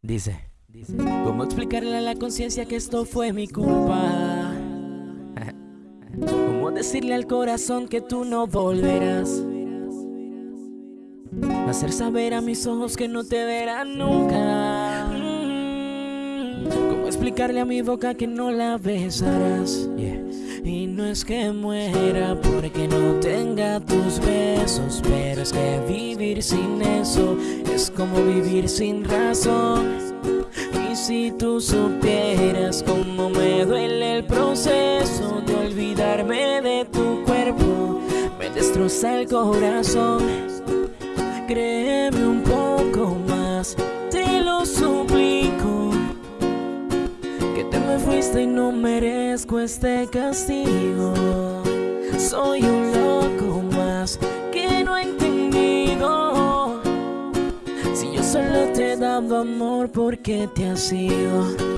Dice, ¿cómo explicarle a la conciencia que esto fue mi culpa? ¿Cómo decirle al corazón que tú no volverás? Hacer saber a mis ojos que no te verán nunca. Mm, ¿Cómo explicarle a mi boca que no la besarás? Y no es que muera porque no tus besos, pero es que vivir sin eso es como vivir sin razón. Y si tú supieras cómo me duele el proceso de olvidarme de tu cuerpo, me destroza el corazón. Créeme un poco más, te lo suplico. Que te me fuiste y no merezco este castigo. Soy un que no he entendido. Si yo solo te daba amor, ¿por qué te has ido?